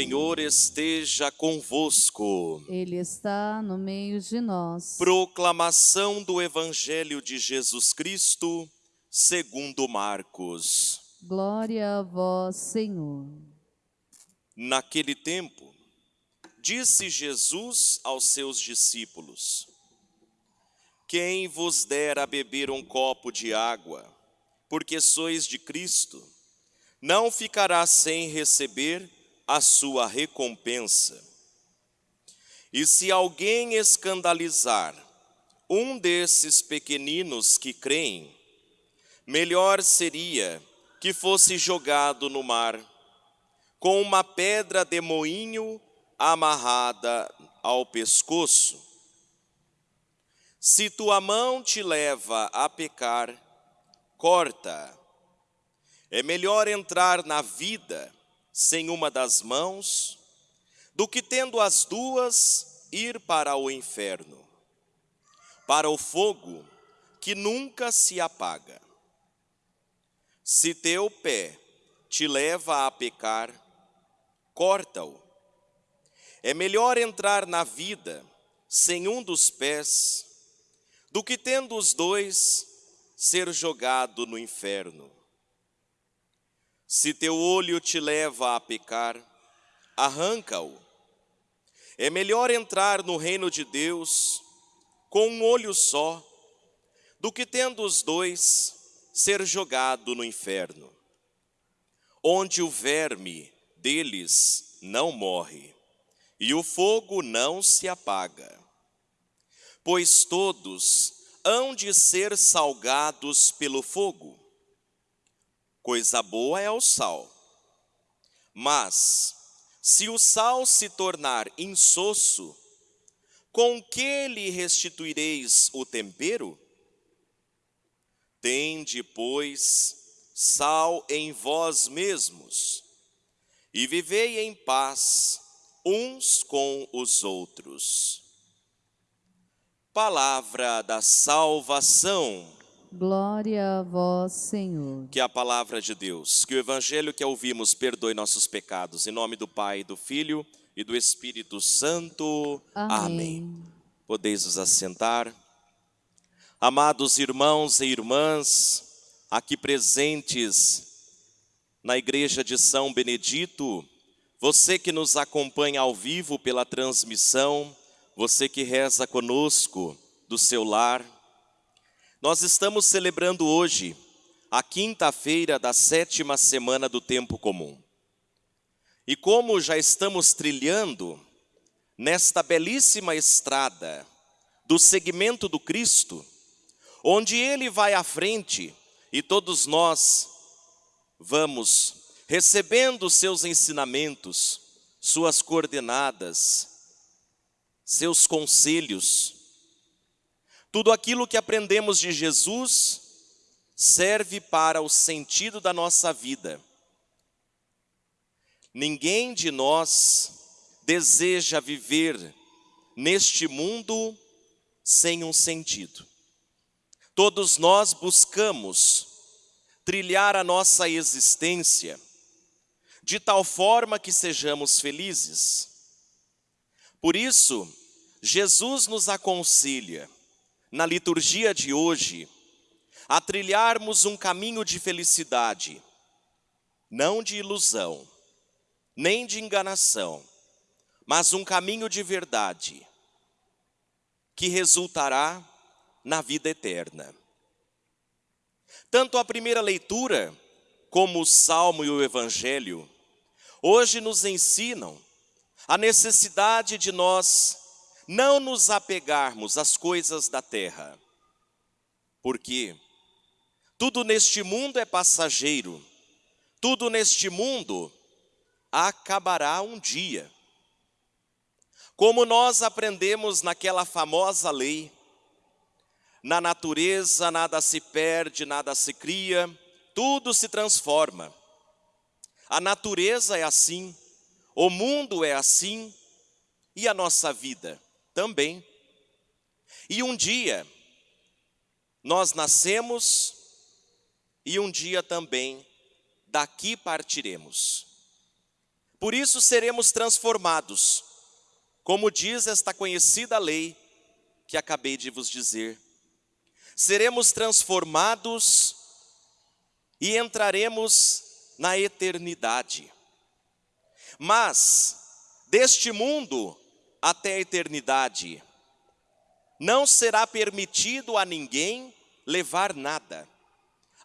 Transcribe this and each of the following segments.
Senhor esteja convosco. Ele está no meio de nós. Proclamação do Evangelho de Jesus Cristo, segundo Marcos. Glória a vós, Senhor. Naquele tempo, disse Jesus aos seus discípulos: Quem vos der a beber um copo de água, porque sois de Cristo, não ficará sem receber a sua recompensa. E se alguém escandalizar um desses pequeninos que creem, melhor seria que fosse jogado no mar, com uma pedra de moinho amarrada ao pescoço. Se tua mão te leva a pecar, corta. É melhor entrar na vida sem uma das mãos, do que tendo as duas ir para o inferno, para o fogo que nunca se apaga. Se teu pé te leva a pecar, corta-o. É melhor entrar na vida sem um dos pés, do que tendo os dois ser jogado no inferno. Se teu olho te leva a pecar, arranca-o. É melhor entrar no reino de Deus com um olho só, do que tendo os dois ser jogado no inferno, onde o verme deles não morre e o fogo não se apaga. Pois todos hão de ser salgados pelo fogo. Coisa boa é o sal. Mas, se o sal se tornar insosso, com que lhe restituireis o tempero? Tende, pois, sal em vós mesmos, e vivei em paz uns com os outros. Palavra da salvação. Glória a vós, Senhor. Que a palavra de Deus, que o evangelho que ouvimos perdoe nossos pecados. Em nome do Pai, do Filho e do Espírito Santo. Amém. Amém. Podeis vos assentar. Amados irmãos e irmãs, aqui presentes na igreja de São Benedito, você que nos acompanha ao vivo pela transmissão, você que reza conosco do seu lar, nós estamos celebrando hoje a quinta-feira da sétima semana do tempo comum. E como já estamos trilhando nesta belíssima estrada do segmento do Cristo, onde Ele vai à frente e todos nós vamos recebendo seus ensinamentos, suas coordenadas, seus conselhos, tudo aquilo que aprendemos de Jesus serve para o sentido da nossa vida. Ninguém de nós deseja viver neste mundo sem um sentido. Todos nós buscamos trilhar a nossa existência de tal forma que sejamos felizes. Por isso, Jesus nos aconselha na liturgia de hoje, a trilharmos um caminho de felicidade, não de ilusão, nem de enganação, mas um caminho de verdade, que resultará na vida eterna. Tanto a primeira leitura, como o Salmo e o Evangelho, hoje nos ensinam a necessidade de nós não nos apegarmos às coisas da terra, porque tudo neste mundo é passageiro, tudo neste mundo acabará um dia. Como nós aprendemos naquela famosa lei, na natureza nada se perde, nada se cria, tudo se transforma. A natureza é assim, o mundo é assim e a nossa vida também. E um dia, nós nascemos e um dia também daqui partiremos. Por isso seremos transformados, como diz esta conhecida lei que acabei de vos dizer. Seremos transformados e entraremos na eternidade. Mas, deste mundo até a eternidade, não será permitido a ninguém levar nada,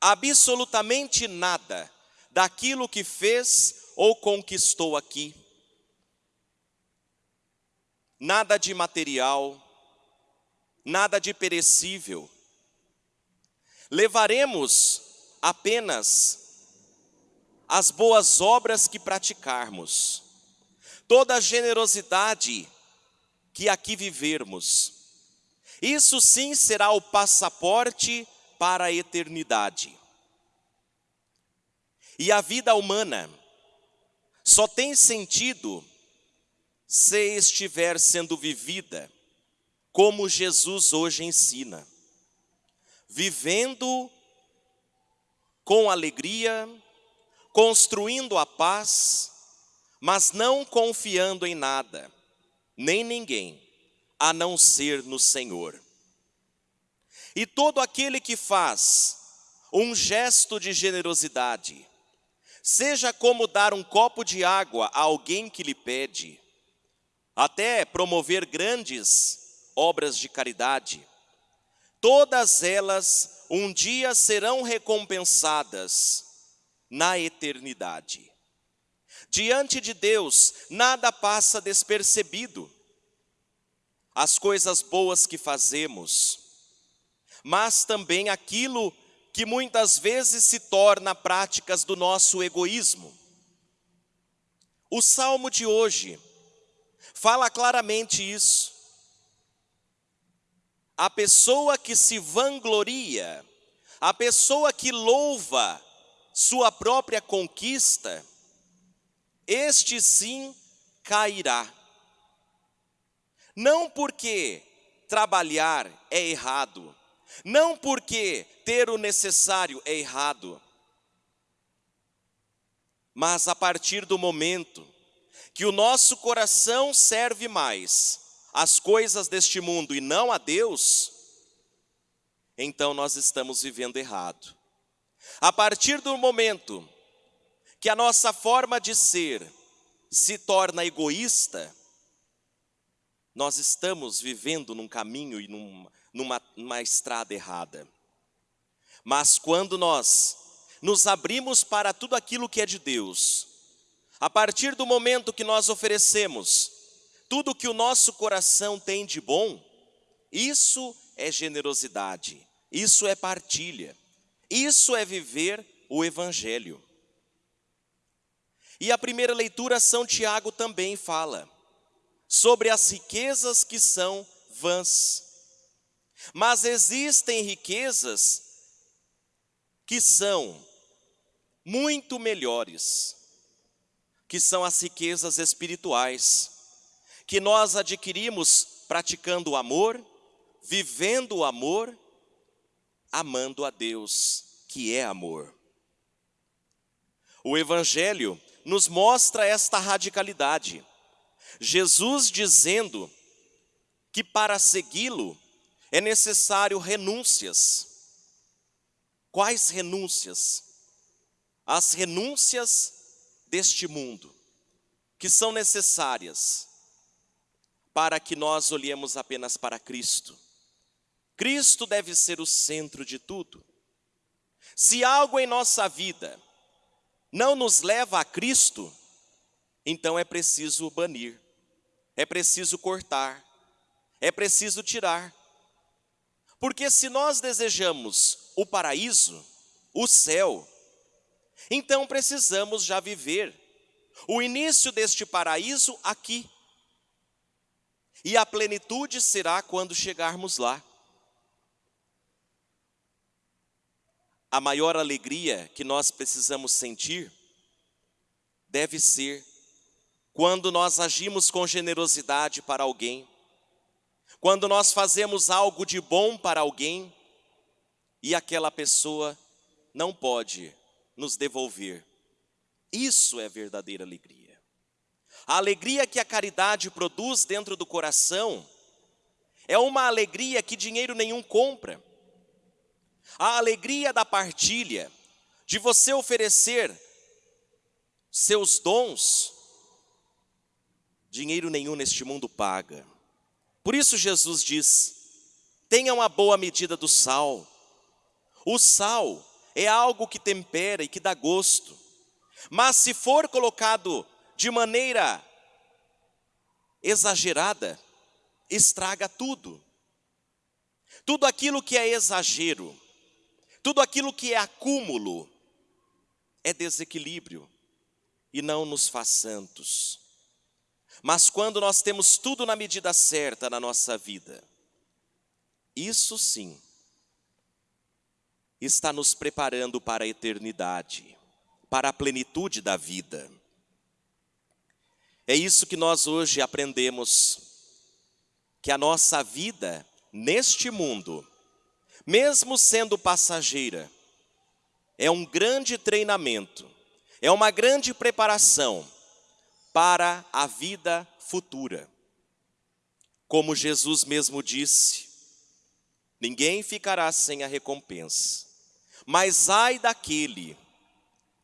absolutamente nada, daquilo que fez ou conquistou aqui. Nada de material, nada de perecível. Levaremos apenas as boas obras que praticarmos, toda a generosidade que aqui vivermos. Isso sim será o passaporte para a eternidade. E a vida humana só tem sentido se estiver sendo vivida como Jesus hoje ensina, vivendo com alegria, construindo a paz, mas não confiando em nada, nem ninguém, a não ser no Senhor. E todo aquele que faz um gesto de generosidade, seja como dar um copo de água a alguém que lhe pede, até promover grandes obras de caridade, todas elas um dia serão recompensadas na eternidade. Diante de Deus, nada passa despercebido. As coisas boas que fazemos, mas também aquilo que muitas vezes se torna práticas do nosso egoísmo. O salmo de hoje fala claramente isso. A pessoa que se vangloria, a pessoa que louva sua própria conquista, este sim cairá. Não porque trabalhar é errado, não porque ter o necessário é errado, mas a partir do momento que o nosso coração serve mais às coisas deste mundo e não a Deus, então nós estamos vivendo errado. A partir do momento que a nossa forma de ser se torna egoísta, nós estamos vivendo num caminho e num, numa, numa estrada errada. Mas quando nós nos abrimos para tudo aquilo que é de Deus, a partir do momento que nós oferecemos tudo que o nosso coração tem de bom, isso é generosidade, isso é partilha. Isso é viver o Evangelho. E a primeira leitura, São Tiago também fala sobre as riquezas que são vãs. Mas existem riquezas que são muito melhores, que são as riquezas espirituais, que nós adquirimos praticando o amor, vivendo o amor amando a Deus, que é amor. O Evangelho nos mostra esta radicalidade. Jesus dizendo que para segui-lo é necessário renúncias. Quais renúncias? As renúncias deste mundo, que são necessárias para que nós olhemos apenas para Cristo Cristo deve ser o centro de tudo. Se algo em nossa vida não nos leva a Cristo, então é preciso banir, é preciso cortar, é preciso tirar. Porque se nós desejamos o paraíso, o céu, então precisamos já viver o início deste paraíso aqui. E a plenitude será quando chegarmos lá. A maior alegria que nós precisamos sentir deve ser quando nós agimos com generosidade para alguém, quando nós fazemos algo de bom para alguém e aquela pessoa não pode nos devolver. Isso é verdadeira alegria. A alegria que a caridade produz dentro do coração é uma alegria que dinheiro nenhum compra. A alegria da partilha, de você oferecer seus dons, dinheiro nenhum neste mundo paga. Por isso Jesus diz: tenha uma boa medida do sal. O sal é algo que tempera e que dá gosto. Mas se for colocado de maneira exagerada, estraga tudo. Tudo aquilo que é exagero, tudo aquilo que é acúmulo, é desequilíbrio e não nos faz santos. Mas quando nós temos tudo na medida certa na nossa vida, isso sim está nos preparando para a eternidade, para a plenitude da vida. É isso que nós hoje aprendemos, que a nossa vida neste mundo, mesmo sendo passageira, é um grande treinamento, é uma grande preparação para a vida futura. Como Jesus mesmo disse, ninguém ficará sem a recompensa. Mas ai daquele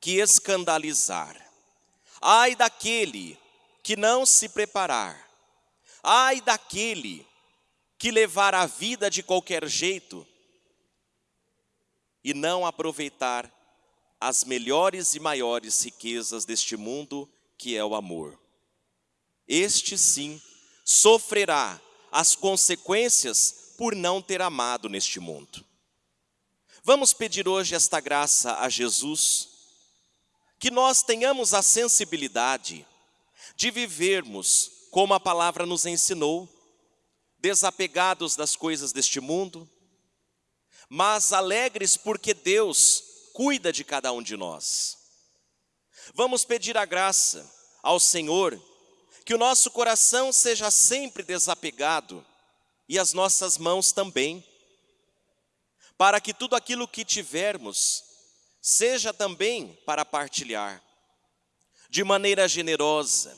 que escandalizar, ai daquele que não se preparar, ai daquele que levar a vida de qualquer jeito e não aproveitar as melhores e maiores riquezas deste mundo, que é o amor. Este sim sofrerá as consequências por não ter amado neste mundo. Vamos pedir hoje esta graça a Jesus, que nós tenhamos a sensibilidade de vivermos como a palavra nos ensinou, desapegados das coisas deste mundo, mas alegres porque Deus cuida de cada um de nós. Vamos pedir a graça ao Senhor que o nosso coração seja sempre desapegado e as nossas mãos também, para que tudo aquilo que tivermos seja também para partilhar, de maneira generosa,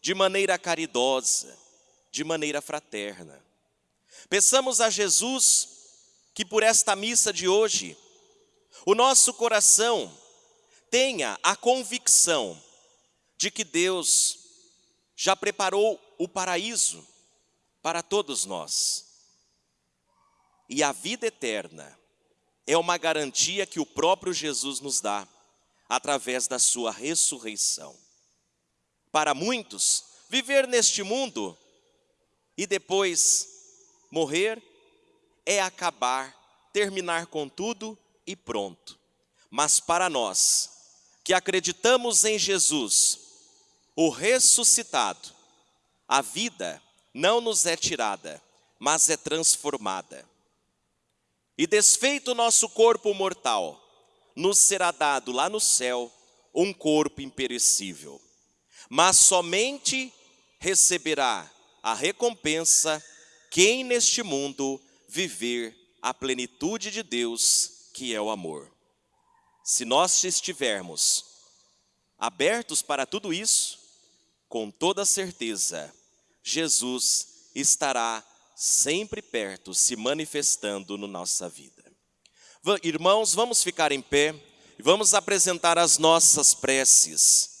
de maneira caridosa, de maneira fraterna. Peçamos a Jesus que por esta missa de hoje, o nosso coração tenha a convicção de que Deus já preparou o paraíso para todos nós. E a vida eterna é uma garantia que o próprio Jesus nos dá através da sua ressurreição. Para muitos, viver neste mundo e depois morrer é acabar, terminar com tudo e pronto. Mas para nós, que acreditamos em Jesus, o ressuscitado, a vida não nos é tirada, mas é transformada. E desfeito o nosso corpo mortal, nos será dado lá no céu um corpo imperecível. Mas somente receberá a recompensa quem neste mundo viver a plenitude de Deus, que é o amor. Se nós estivermos abertos para tudo isso, com toda certeza, Jesus estará sempre perto, se manifestando na nossa vida. Irmãos, vamos ficar em pé e vamos apresentar as nossas preces.